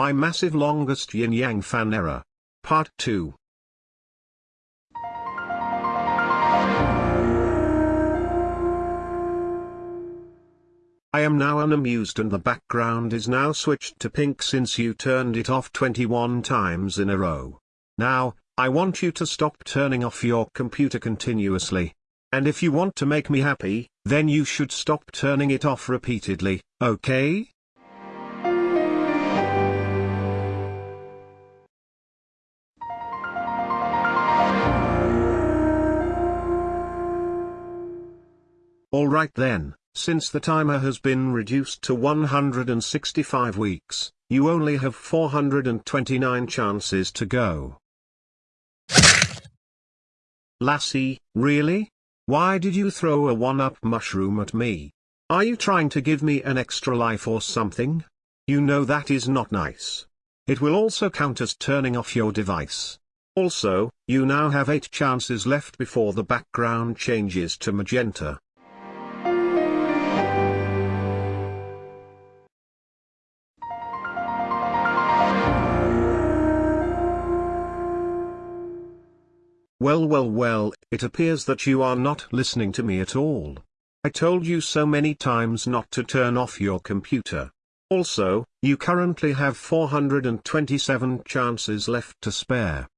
My massive longest yin yang fan error. Part 2. I am now unamused and the background is now switched to pink since you turned it off 21 times in a row. Now, I want you to stop turning off your computer continuously. And if you want to make me happy, then you should stop turning it off repeatedly, okay? Alright then, since the timer has been reduced to 165 weeks, you only have 429 chances to go. Lassie, really? Why did you throw a one-up mushroom at me? Are you trying to give me an extra life or something? You know that is not nice. It will also count as turning off your device. Also, you now have 8 chances left before the background changes to magenta. Well well well, it appears that you are not listening to me at all. I told you so many times not to turn off your computer. Also, you currently have 427 chances left to spare.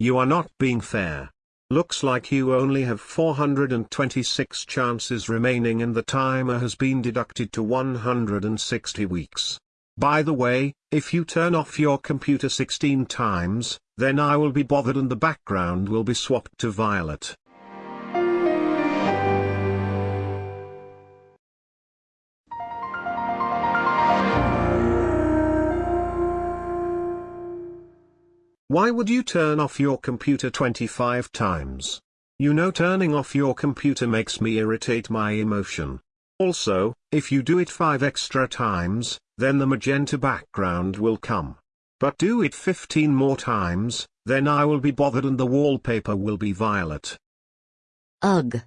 You are not being fair. Looks like you only have 426 chances remaining and the timer has been deducted to 160 weeks. By the way, if you turn off your computer 16 times, then I will be bothered and the background will be swapped to violet. Why would you turn off your computer 25 times? You know turning off your computer makes me irritate my emotion. Also, if you do it 5 extra times, then the magenta background will come. But do it 15 more times, then I will be bothered and the wallpaper will be violet. Ugh.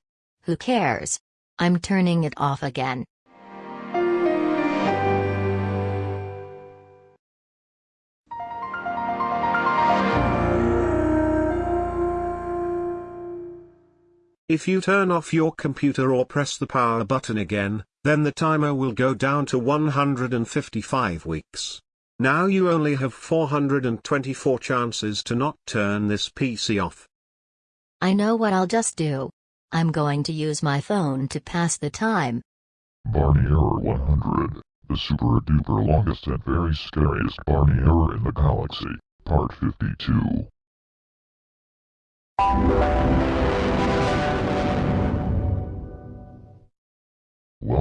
Who cares? I'm turning it off again. If you turn off your computer or press the power button again, then the timer will go down to 155 weeks. Now you only have 424 chances to not turn this PC off. I know what I'll just do. I'm going to use my phone to pass the time. Barney Error 100, the super duper longest and very scariest Barney Error in the galaxy, part 52.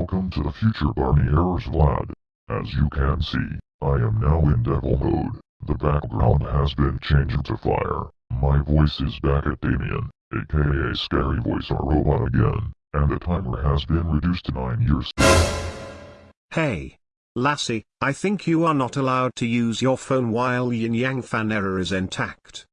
Welcome to the future Barney Errors Vlad. As you can see, I am now in devil mode. The background has been changed to fire. My voice is back at Damien, aka Scary Voice our robot again, and the timer has been reduced to 9 years. Hey. Lassie, I think you are not allowed to use your phone while Yin Yang fan error is intact.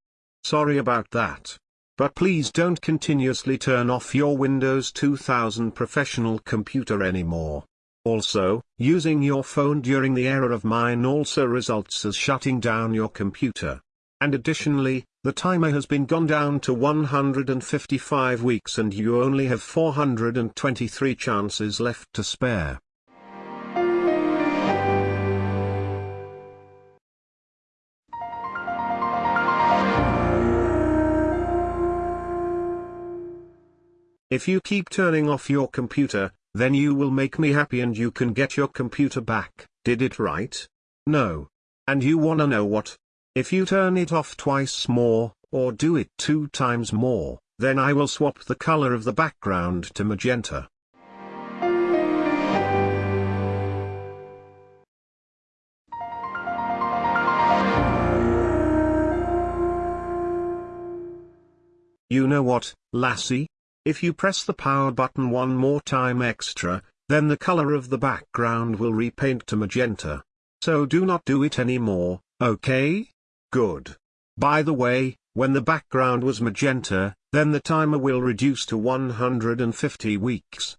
Sorry about that. But please don't continuously turn off your Windows 2000 professional computer anymore. Also, using your phone during the error of mine also results as shutting down your computer. And additionally, the timer has been gone down to 155 weeks and you only have 423 chances left to spare. If you keep turning off your computer, then you will make me happy and you can get your computer back, did it right? No. And you wanna know what? If you turn it off twice more, or do it two times more, then I will swap the color of the background to magenta. You know what, Lassie? If you press the power button one more time extra, then the color of the background will repaint to magenta. So do not do it anymore, okay? Good. By the way, When the background was magenta, then the timer will reduce to 150 weeks.